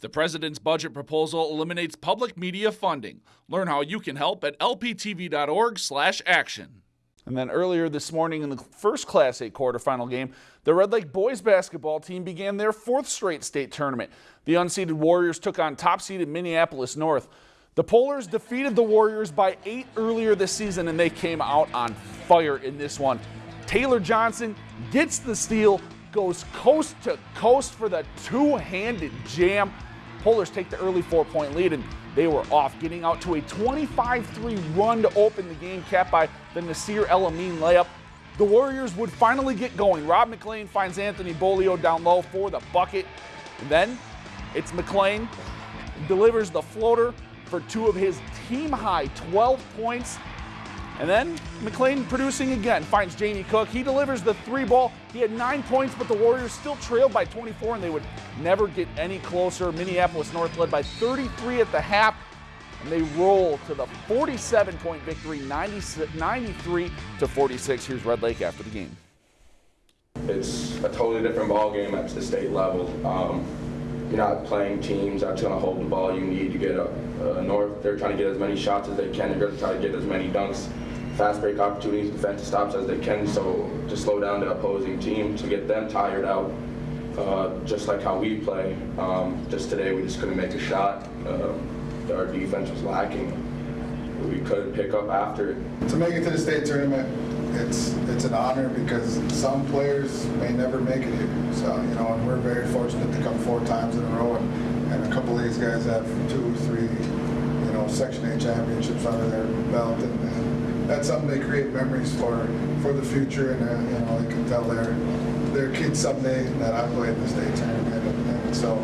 The president's budget proposal eliminates public media funding. Learn how you can help at lptv.org/action. And then earlier this morning in the first Class 8 quarterfinal game, the Red Lake boys basketball team began their fourth straight state tournament. The unseeded Warriors took on top-seeded Minneapolis North. The Polars defeated the Warriors by eight earlier this season, and they came out on fire in this one. Taylor Johnson gets the steal, goes coast to coast for the two-handed jam. Polars take the early four-point lead, and they were off, getting out to a 25-3 run to open the game, capped by the Nasir El Amin layup. The Warriors would finally get going. Rob McLean finds Anthony Bolio down low for the bucket. And then it's McLean delivers the floater for two of his team high 12 points. And then McLean producing again, finds Jamie Cook. He delivers the three ball. He had nine points, but the Warriors still trailed by 24, and they would never get any closer. Minneapolis North led by 33 at the half, and they roll to the 47 point victory, 93 to 46. Here's Red Lake after the game. It's a totally different ball game at the state level. Um, you're not playing teams that's going to hold the ball. You need to get a, a north. They're trying to get as many shots as they can. They're going to try to get as many dunks, fast break opportunities, defensive stops as they can. So to slow down the opposing team to get them tired out, uh, just like how we play. Um, just today we just couldn't make a shot. Uh, our defense was lacking. We couldn't pick up after it. To make it to the state tournament, it's it's an honor because some players may never make it here. So you know, and we're very fortunate to come four times in a row, and, and a couple of these guys have two, three, you know, Section A championships under their belt, and, and that's something they create memories for for the future, and uh, you know, they can tell their their kids someday that I played the state tournament, and, and so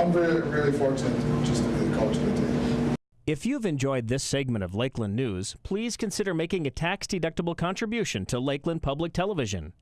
I'm really really fortunate just to be the coach of the team. If you've enjoyed this segment of Lakeland News, please consider making a tax-deductible contribution to Lakeland Public Television.